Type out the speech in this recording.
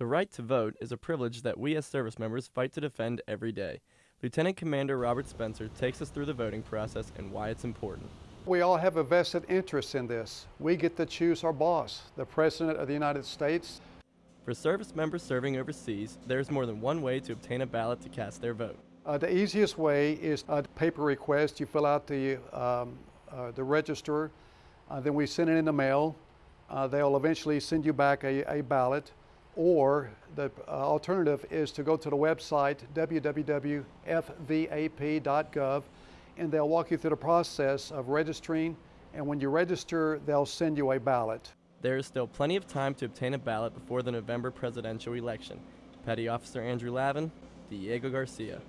The right to vote is a privilege that we as service members fight to defend every day. Lieutenant Commander Robert Spencer takes us through the voting process and why it's important. We all have a vested interest in this. We get to choose our boss, the President of the United States. For service members serving overseas, there's more than one way to obtain a ballot to cast their vote. Uh, the easiest way is a paper request. You fill out the, um, uh, the register, uh, then we send it in the mail. Uh, they'll eventually send you back a, a ballot. Or the uh, alternative is to go to the website www.fvap.gov and they'll walk you through the process of registering. And when you register, they'll send you a ballot. There is still plenty of time to obtain a ballot before the November presidential election. Petty Officer Andrew Lavin, Diego Garcia.